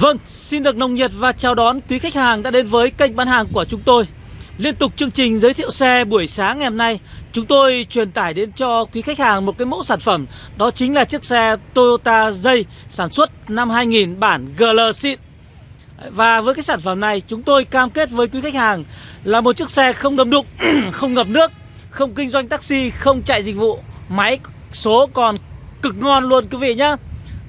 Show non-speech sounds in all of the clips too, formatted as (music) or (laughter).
Vâng, xin được nồng nhiệt và chào đón quý khách hàng đã đến với kênh bán hàng của chúng tôi. Liên tục chương trình giới thiệu xe buổi sáng ngày hôm nay Chúng tôi truyền tải đến cho quý khách hàng một cái mẫu sản phẩm Đó chính là chiếc xe Toyota Dây sản xuất năm 2000 bản GL xịn Và với cái sản phẩm này chúng tôi cam kết với quý khách hàng Là một chiếc xe không đâm đụng, (clears throat) không ngập nước Không kinh doanh taxi, không chạy dịch vụ. Máy số còn cực ngon luôn quý vị nhé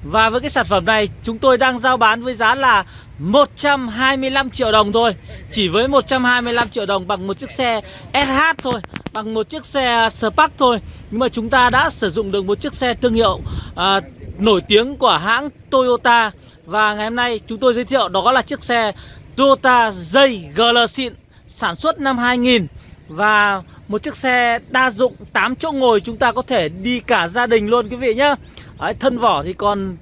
và với cái sản phẩm này chúng tôi đang giao bán với giá là 125 triệu đồng thôi. Chỉ với 125 triệu đồng bằng một chiếc xe SH thôi Bằng một chiếc xe Spark thôi. Nhưng mà chúng ta đã sử dụng được một chiếc xe thương hiệu à, nổi tiếng của hãng Toyota. Và ngày hôm nay chúng tôi giới thiệu đó là chiếc xe Toyota Dây GL xịn Sản xuất năm 2000 Và một chiếc xe đa dụng 8 chỗ ngồi chúng ta có thể đi cả gia đình luôn quý vị nhé Đấy, thân vỏ thì còn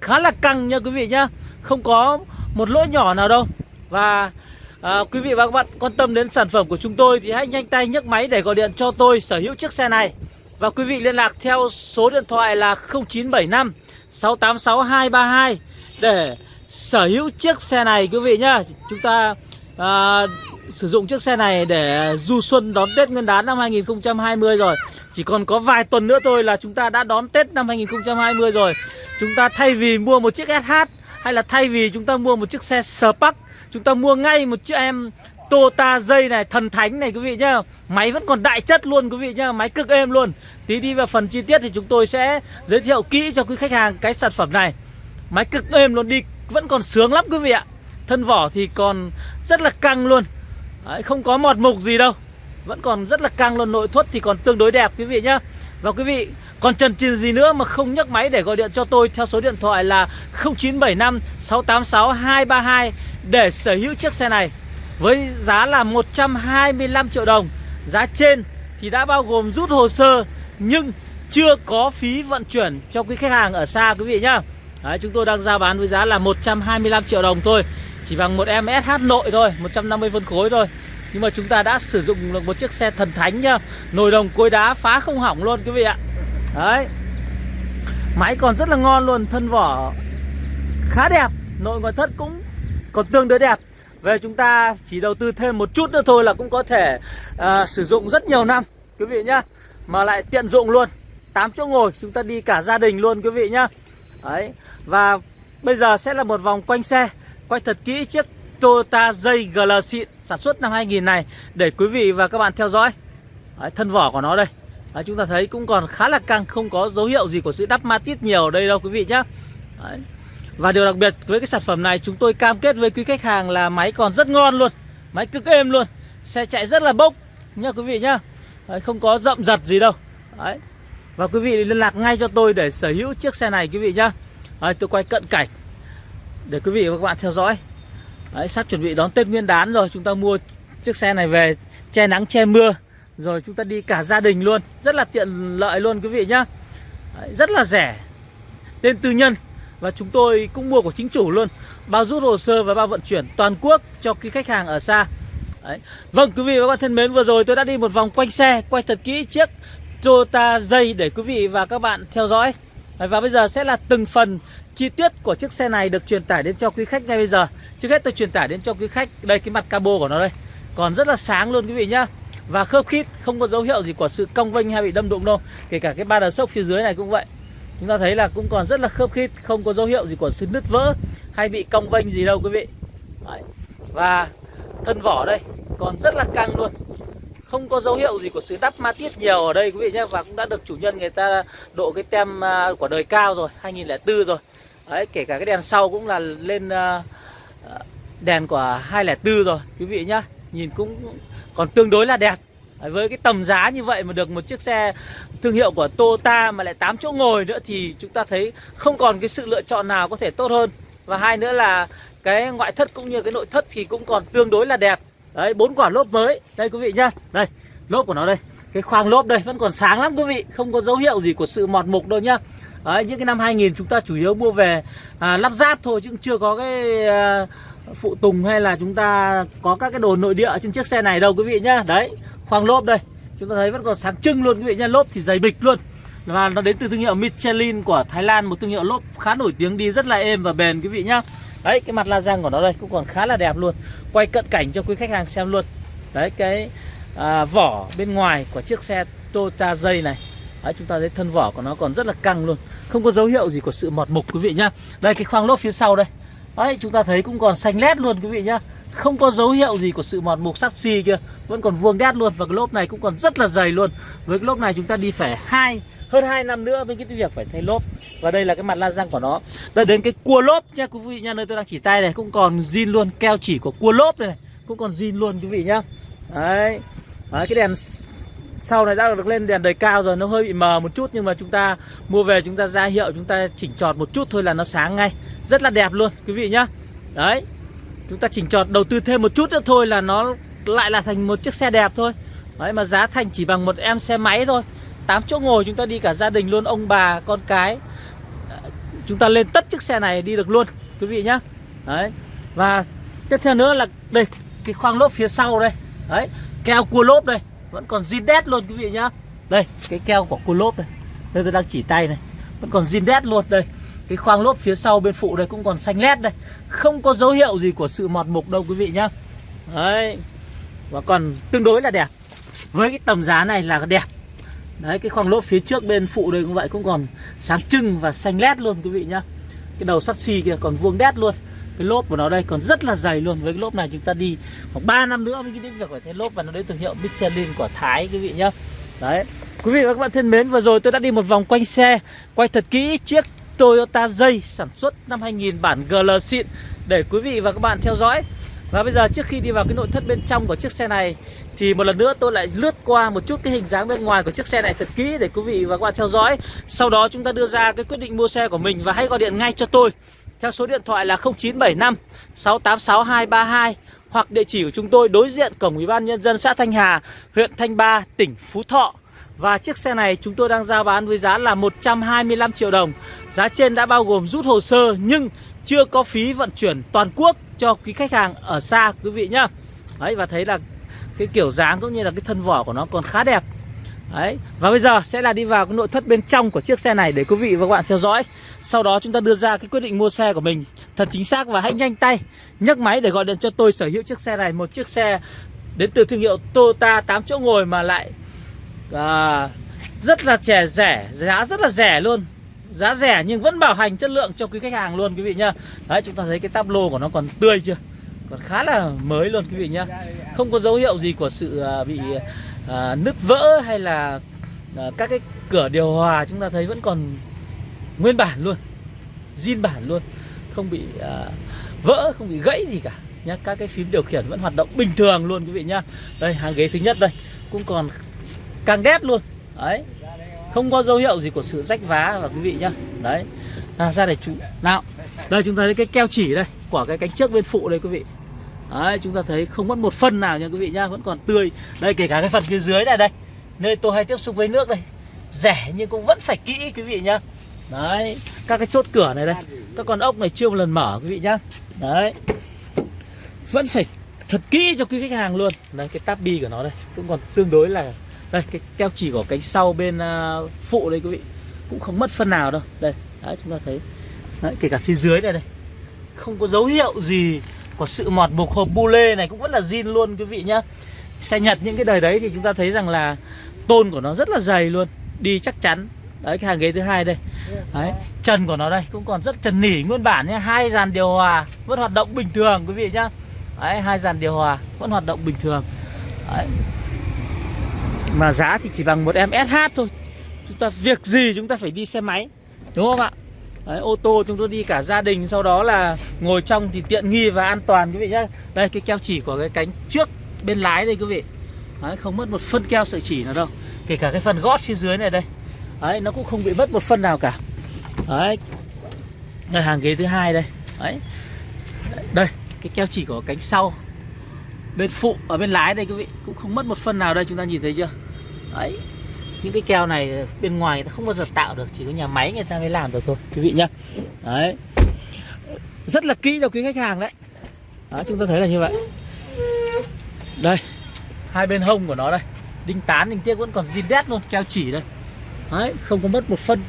khá là căng nha quý vị nhá. Không có một lỗ nhỏ nào đâu. Và à, quý vị và các bạn quan tâm đến sản phẩm của chúng tôi Thì hãy nhanh tay nhấc máy để gọi điện cho tôi sở hữu chiếc xe này. Và quý vị liên lạc theo số điện thoại là 0975 686 232 Để sở hữu chiếc xe này quý vị nhá. Chúng ta à, sử dụng chiếc xe này để du xuân đón Tết Nguyên đán năm 2020 rồi. Chỉ còn có vài tuần nữa thôi là chúng ta đã đón Tết năm 2020 rồi. Chúng ta thay vì mua một chiếc SH Hay là thay vì chúng ta mua một chiếc xe Spark Chúng ta mua ngay một chiếc em Toyota dây này, thần thánh này quý vị nhá. Máy vẫn còn đại chất luôn quý vị nhá Máy cực êm luôn. Tí đi vào phần chi tiết thì chúng tôi sẽ giới thiệu kỹ cho quý khách hàng cái sản phẩm này. Máy cực êm luôn đi Vẫn còn sướng lắm quý vị ạ. Thân vỏ thì còn rất là căng luôn. Đấy, Không có mọt mục gì đâu. Vẫn còn rất là căng luôn Nội thất thì còn tương đối đẹp quý vị nhá. Và quý vị còn trần trừ gì nữa mà không nhấc máy để gọi điện cho tôi Theo số điện thoại là 0975 686 232 Để sở hữu chiếc xe này. Với giá là 125 triệu đồng. Giá trên thì đã bao gồm rút hồ sơ Nhưng chưa có phí vận chuyển cho quý khách hàng ở xa quý vị nhá. Đấy, Chúng tôi đang giao bán với giá là 125 triệu đồng thôi. Chỉ bằng một em SH nội thôi 150 phân khối thôi. Nhưng mà chúng ta đã sử dụng được một chiếc xe thần thánh nhá. Nồi đồng cối đá phá không hỏng luôn quý vị ạ. Đấy. Máy còn rất là ngon luôn Thân vỏ khá đẹp Nội ngoại thất cũng còn tương đối đẹp. Về chúng ta chỉ đầu tư thêm một chút nữa thôi là cũng có thể uh, sử dụng rất nhiều năm Quý vị nhá. Mà lại tiện dụng luôn. 8 chỗ ngồi chúng ta đi cả gia đình luôn quý vị nhá. Đấy. Và bây giờ sẽ là một vòng quanh xe Quay thật kỹ chiếc Toyota dây GL xịn sản xuất năm 2000 này Để quý vị và các bạn theo dõi. Đấy, Thân vỏ của nó đây. Đấy, Chúng ta thấy cũng còn khá là căng Không có dấu hiệu gì của sự đắp ma tít nhiều ở đây đâu quý vị nhé Đấy. Và điều đặc biệt với cái sản phẩm này Chúng tôi cam kết với quý khách hàng là máy còn rất ngon luôn Máy cực êm luôn Xe chạy rất là bốc nha quý vị nhá. Đấy, Không có rậm giật gì đâu. Đấy. Và quý vị liên lạc ngay cho tôi để sở hữu chiếc xe này quý vị nhá. Đấy, Tôi quay cận cảnh để quý vị và các bạn theo dõi. Đấy, sắp chuẩn bị đón Tết Nguyên đán rồi chúng ta mua chiếc xe này về che nắng che mưa rồi chúng ta đi cả gia đình luôn. Rất là tiện lợi luôn quý vị nhá. Đấy, rất là rẻ tên tư nhân và chúng tôi cũng mua của chính chủ luôn. Bao rút hồ sơ và bao vận chuyển toàn quốc cho cái khách hàng ở xa. Đấy. Vâng quý vị và các bạn thân mến vừa rồi tôi đã đi một vòng quanh xe quay thật kỹ chiếc Toyota dây để quý vị và các bạn theo dõi. Và bây giờ sẽ là từng phần chi tiết của chiếc xe này được truyền tải đến cho quý khách ngay bây giờ. Trước hết tôi truyền tải đến cho quý khách Đây, cái mặt cabo của nó đây. Còn rất là sáng luôn quý vị nhá. Và khớp khít, không có dấu hiệu gì của sự cong vênh hay bị đâm đụng đâu. Kể cả cái ba đờ sốc phía dưới này cũng vậy. Chúng ta thấy là cũng còn rất là khớp khít, Không có dấu hiệu gì của sự nứt vỡ Hay bị cong vênh gì đâu quý vị. Đấy. Và thân vỏ đây, Còn rất là căng luôn không có dấu hiệu gì của sự đắp ma tiết nhiều ở đây quý vị nhé. Và cũng đã được chủ nhân người ta độ cái tem à, của đời cao rồi 2004 rồi. Đấy, kể cả cái đèn sau cũng là lên à, à, đèn của 204 rồi quý vị nhá. Nhìn cũng còn tương đối là đẹp. Với cái tầm giá như vậy mà được một chiếc xe thương hiệu của Toyota mà lại 8 chỗ ngồi nữa Thì chúng ta thấy không còn cái sự lựa chọn nào có thể tốt hơn. Và hai nữa là cái ngoại thất cũng như cái nội thất thì cũng còn tương đối là đẹp. Đấy, bốn quả lốp mới Đây quý vị nhá Đây, lốp của nó đây Cái khoang lốp đây vẫn còn sáng lắm quý vị Không có dấu hiệu gì của sự mọt mục đâu nhá Đấy, những cái năm 2000 chúng ta chủ yếu mua về à, lắp ráp thôi chứ chưa có cái à, phụ tùng hay là chúng ta có các cái đồ nội địa trên chiếc xe này đâu quý vị nhá. Đấy, khoang lốp đây. Chúng ta thấy vẫn còn sáng trưng luôn quý vị nhá, lốp thì dày bịch luôn. Và nó đến từ thương hiệu Michelin của Thái Lan, một thương hiệu lốp khá nổi tiếng đi rất là êm và bền quý vị nhá. Đấy cái mặt la răng của nó đây cũng còn khá là đẹp luôn. Quay cận cảnh cho quý khách hàng xem luôn. Đấy cái à, vỏ bên ngoài của chiếc xe Toyota dây này. Đấy chúng ta thấy thân vỏ của nó còn rất là căng luôn. Không có dấu hiệu gì của sự mọt mục quý vị nhá. Đây cái khoang lốp phía sau đây. Đấy chúng ta thấy cũng còn xanh lét luôn quý vị nhá. Không có dấu hiệu gì của sự mọt mục sắc xi kia. Vẫn còn vuông đét luôn Và cái lốp này cũng còn rất là dày luôn. Với cái lốp này chúng ta đi phải hai hơn 2 năm nữa với cái việc phải thay lốp. Và đây là cái mặt la răng của nó. Đây đến cái cua lốp nha quý vị nha. Nơi tôi đang chỉ tay này cũng còn zin luôn. Keo chỉ của cua lốp này, này cũng còn zin luôn quý vị nhá. Đấy. đấy cái đèn sau này đã được lên đèn đời cao rồi nó hơi bị mờ một chút nhưng mà chúng ta mua về chúng ta ra hiệu chúng ta chỉnh trọt một chút thôi là nó sáng ngay. Rất là đẹp luôn quý vị nhá. Đấy. Chúng ta chỉnh trọt đầu tư thêm một chút nữa thôi là nó lại là thành một chiếc xe đẹp thôi. Đấy mà giá thành chỉ bằng một em xe máy thôi. 8 chỗ ngồi, chúng ta đi cả gia đình luôn, ông bà, con cái. Chúng ta lên tất chiếc xe này đi được luôn, quý vị nhá. Đấy. Và tiếp theo nữa là đây, cái khoang lốp phía sau đây. Đấy, keo cua lốp đây. Vẫn còn zin đét luôn, quý vị nhá. Đây, cái keo của cua lốp đây. Đây, tôi đang chỉ tay này. Vẫn còn zin đét luôn, đây. Cái khoang lốp phía sau bên phụ đây cũng còn xanh lét đây. Không có dấu hiệu gì của sự mọt mục đâu, quý vị nhá. Đấy. Và còn tương đối là đẹp. Với cái tầm giá này là đẹp. Đấy, cái khoang lốp phía trước bên phụ đây cũng vậy, cũng còn sáng trưng và xanh lét luôn, quý vị nhá. Cái đầu sắt xi kia còn vuông đét luôn. Cái lốp của nó đây còn rất là dày luôn. Với cái lốp này chúng ta đi khoảng 3 năm nữa mới đến việc phải thay lốp Và nó đến thương hiệu Michelin của Thái, quý vị nhá. Đấy. Quý vị và các bạn thân mến, vừa rồi tôi đã đi một vòng quanh xe, Quay thật kỹ chiếc Toyota dây sản xuất năm 2000 bản GL xịn Để quý vị và các bạn theo dõi. Và bây giờ trước khi đi vào cái nội thất bên trong của chiếc xe này thì một lần nữa tôi lại lướt qua một chút cái hình dáng bên ngoài của chiếc xe này thật kỹ để quý vị và các bạn theo dõi. Sau đó chúng ta đưa ra cái quyết định mua xe của mình và hãy gọi điện ngay cho tôi. Theo số điện thoại là 0975 686 232 Hoặc địa chỉ của chúng tôi đối diện cổng Ủy ban Nhân dân xã Thanh Hà, huyện Thanh Ba, tỉnh Phú Thọ. Và chiếc xe này chúng tôi đang giao bán với giá là 125 triệu đồng. Giá trên đã bao gồm rút hồ sơ nhưng chưa có phí vận chuyển toàn quốc cho quý khách hàng ở xa quý vị nhá. Đấy và thấy là cái kiểu dáng cũng như là cái thân vỏ của nó còn khá đẹp. Đấy Và bây giờ sẽ là đi vào cái nội thất bên trong của chiếc xe này để quý vị và các bạn theo dõi. Sau đó chúng ta đưa ra cái quyết định mua xe của mình Thật chính xác và hãy nhanh tay nhấc máy để gọi điện cho tôi sở hữu chiếc xe này Một chiếc xe đến từ thương hiệu Toyota 8 chỗ ngồi mà lại à, rất là trẻ rẻ Giá rất là rẻ luôn. Giá rẻ nhưng vẫn bảo hành chất lượng cho quý khách hàng luôn quý vị nhá. Đấy chúng ta thấy cái tablo lô của nó còn tươi chưa? Còn khá là mới luôn quý vị nhá. Không có dấu hiệu gì của sự à, bị à, nứt vỡ hay là à, các cái cửa điều hòa chúng ta thấy vẫn còn nguyên bản luôn zin bản luôn. Không bị à, vỡ không bị gãy gì cả nhá. Các cái phím điều khiển vẫn hoạt động bình thường luôn quý vị nhá. Đây hàng ghế thứ nhất đây cũng còn càng đét luôn. Đấy không có dấu hiệu gì của sự rách vá và quý vị nhá. Đấy à, ra để chú nào đây chúng ta thấy cái keo chỉ đây của cái cánh trước bên phụ đây quý vị. Đấy, chúng ta thấy không mất một phân nào nha quý vị nhá Vẫn còn tươi. Đây kể cả cái phần phía dưới này đây Nơi tôi hay tiếp xúc với nước đây Rẻ nhưng cũng vẫn phải kỹ quý vị nhá. Đấy Các cái chốt cửa này đây Các con ốc này chưa một lần mở quý vị nhá. Đấy Vẫn phải thật kỹ cho quý khách hàng luôn. Đấy, cái tab bi của nó đây Cũng còn tương đối là Đây cái keo chỉ của cánh sau bên uh, phụ đây quý vị Cũng không mất phân nào đâu. Đây Đấy chúng ta thấy Đấy, kể cả phía dưới này đây Không có dấu hiệu gì của sự mọt mục hộp bu lê này cũng vẫn là zin luôn, quý vị nhá. Xe nhật những cái đời đấy thì chúng ta thấy rằng là tôn của nó rất là dày luôn, đi chắc chắn. Đấy, cái hàng ghế thứ hai đây. Đấy trần của nó đây, cũng còn rất trần nỉ nguyên bản nhá. Hai dàn điều hòa vẫn hoạt động bình thường, quý vị nhá. Đấy, hai dàn điều hòa vẫn hoạt động bình thường. Đấy. mà giá thì chỉ bằng một em SH thôi. Chúng ta, việc gì chúng ta phải đi xe máy, đúng không ạ? Đấy, ô tô chúng tôi đi cả gia đình sau đó là ngồi trong thì tiện nghi và an toàn quý vị nhé đây cái keo chỉ của cái cánh trước bên lái đây quý vị. Đấy, không mất một phân keo sợi chỉ nào đâu. Kể cả cái phần gót phía dưới này đây. Đấy, nó cũng không bị mất một phân nào cả. Đấy. Đây hàng ghế thứ hai đây. Đấy. Đây cái keo chỉ của cánh sau bên phụ ở bên lái đây quý vị. Cũng không mất một phân nào đây chúng ta nhìn thấy chưa? Đấy những cái keo này bên ngoài người ta không bao giờ tạo được chỉ có nhà máy người ta mới làm được thôi quý vị nhá. Đấy. Rất là kỹ cho quý khách hàng đấy. Đó, chúng ta thấy là như vậy. Đây hai bên hông của nó đây. Đinh tán đinh tiếc vẫn còn zin đét luôn keo chỉ đây. Đấy không có mất một phân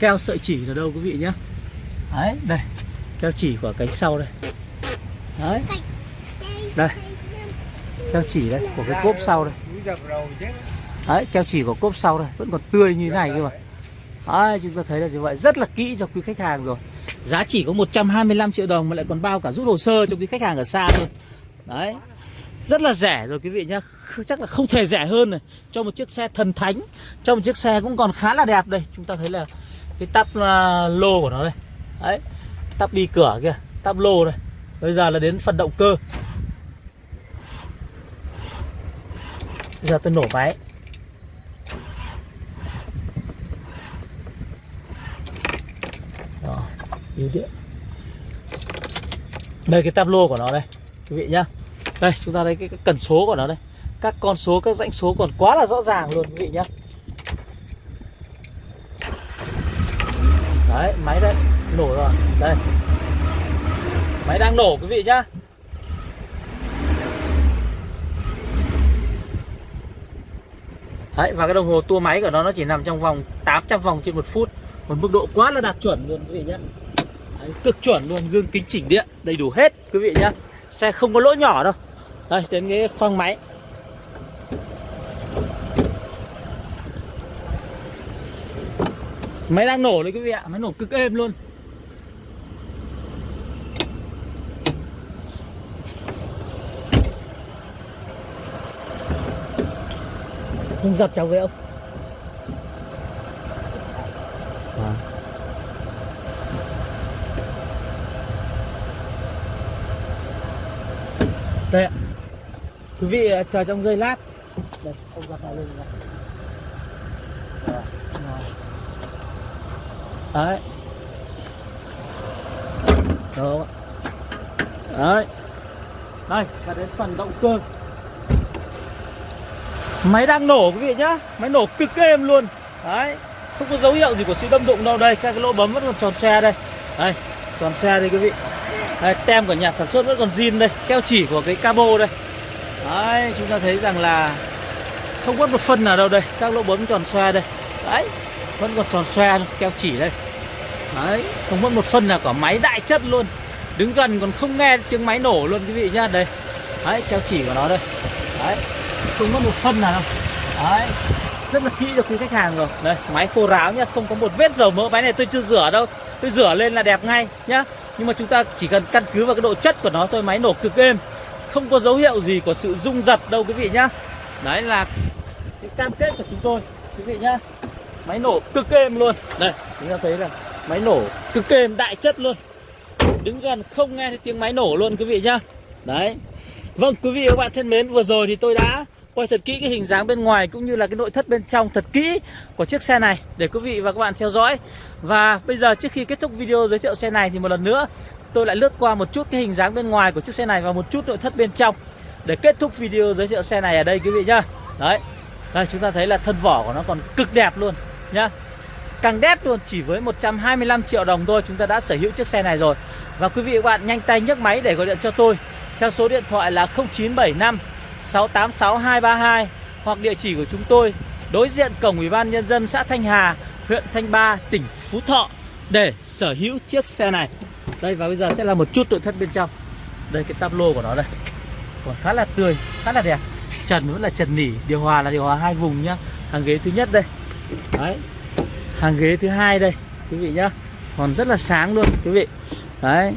keo sợi chỉ nào đâu quý vị nhá. Đấy đây keo chỉ của cánh sau đây. Đấy. Đây keo chỉ đây của cái cốp sau đây đấy keo chỉ của cốp sau đây vẫn còn tươi như thế này cơ mà. đấy, chúng ta thấy là như vậy rất là kỹ cho quý khách hàng rồi. Giá chỉ có 125 triệu đồng mà lại còn bao cả rút hồ sơ cho quý khách hàng ở xa luôn. Đấy rất là rẻ rồi quý vị nhá. Chắc là không thể rẻ hơn này. Cho một chiếc xe thần thánh cho một chiếc xe cũng còn khá là đẹp đây. Chúng ta thấy là cái tắp uh, lô của nó đây. Đấy tắp đi cửa kia tắp lô đây. Bây giờ là đến phần động cơ. Bây giờ tôi nổ máy yếu điện đây cái tablo của nó đây quý vị nhá. Đây chúng ta thấy cái, cái cần số của nó đây. Các con số các dãnh số còn quá là rõ ràng luôn quý vị nhá. Đấy máy đây nổ rồi. Đây. Máy đang nổ quý vị nhá. Đấy và cái đồng hồ tua máy của nó nó chỉ nằm trong vòng 800 vòng trên một phút. Một mức độ quá là đạt chuẩn luôn quý vị nhá đấy, cực chuẩn luôn gương kính chỉnh điện đầy đủ hết quý vị nhá. Xe không có lỗ nhỏ đâu. Đây đến cái khoang máy. Máy đang nổ đấy quý vị ạ. Máy nổ cực êm luôn. Không dập cháu với ông Đây ạ. Quý vị à, chờ trong giây lát. Đây, không giật nào lên này. đấy. Đó đấy. Đây và đến phần động cơ. Máy đang nổ quý vị nhá. Máy nổ cực êm luôn. Đấy. Không có dấu hiệu gì của sự đâm đụng đâu. Đây các cái lỗ bấm vẫn còn tròn xe đây. Đây tròn xe đây quý vị đây, tem của nhà sản xuất vẫn còn zin đây keo chỉ của cái cabo đây. Đấy chúng ta thấy rằng là không có một phân nào đâu đây các lỗ bấm tròn xe đây. Đấy vẫn còn tròn xoe keo chỉ đây. Đấy không mất một phân nào cả máy đại chất luôn. Đứng gần còn không nghe tiếng máy nổ luôn quý vị nhá đây. Đấy keo chỉ của nó đây. Đấy không mất một phân nào đâu. Đấy rất là kỹ cho quý khách hàng rồi. Đây máy khô ráo nhá không có một vết dầu mỡ máy này tôi chưa rửa đâu tôi rửa lên là đẹp ngay nhá. Nhưng mà chúng ta chỉ cần căn cứ vào cái độ chất của nó thôi, máy nổ cực êm. Không có dấu hiệu gì của sự rung giật đâu quý vị nhá. Đấy là cái cam kết của chúng tôi, quý vị nhá. Máy nổ cực êm luôn. Đây, chúng ta thấy là máy nổ cực êm, đại chất luôn. Đứng gần không nghe thấy tiếng máy nổ luôn quý vị nhá. Đấy. Vâng quý vị và các bạn thân mến, vừa rồi thì tôi đã quay thật kỹ cái hình dáng bên ngoài cũng như là cái nội thất bên trong thật kỹ của chiếc xe này để quý vị và các bạn theo dõi. Và bây giờ trước khi kết thúc video giới thiệu xe này thì một lần nữa, tôi lại lướt qua một chút cái hình dáng bên ngoài của chiếc xe này và một chút nội thất bên trong. Để kết thúc video giới thiệu xe này ở đây quý vị nhá. Đấy. Đây, chúng ta thấy là thân vỏ của nó còn cực đẹp luôn nhá. Càng đét luôn, chỉ với 125 triệu đồng thôi chúng ta đã sở hữu chiếc xe này rồi. Và quý vị và các bạn nhanh tay nhấc máy để gọi điện cho tôi. Theo số điện thoại là 0975 686 232 Hoặc địa chỉ của chúng tôi đối diện cổng Ủy ban Nhân dân xã Thanh Hà, huyện Thanh Ba, tỉnh Phú Thọ Để sở hữu chiếc xe này. Đây và bây giờ sẽ là một chút nội thất bên trong. Đây cái tablo lô của nó đây. Còn khá là tươi, khá là đẹp. Trần vẫn là trần nỉ, điều hòa là điều hòa hai vùng nhá. Hàng ghế thứ nhất đây. Đấy. Hàng ghế thứ hai đây quý vị nhá. Còn rất là sáng luôn quý vị. Đấy.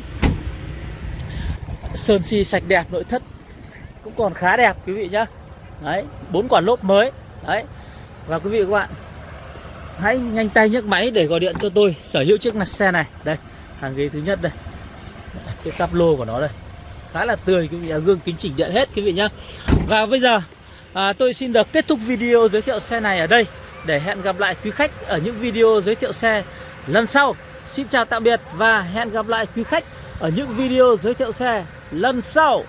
Sơn xi sạch đẹp nội thất cũng còn khá đẹp quý vị nhá. Đấy bốn quả lốp mới. Đấy. Và quý vị và các bạn hãy nhanh tay nhấc máy để gọi điện cho tôi sở hữu chiếc xe này. Đây hàng ghế thứ nhất đây. Cái tắp lô của nó đây. Khá là tươi quý vị gương kính chỉnh điện hết quý vị nhá. Và bây giờ à, tôi xin được kết thúc video giới thiệu xe này ở đây. Để hẹn gặp lại quý khách ở những video giới thiệu xe lần sau. Xin chào tạm biệt và hẹn gặp lại quý khách ở những video giới thiệu xe lần sau.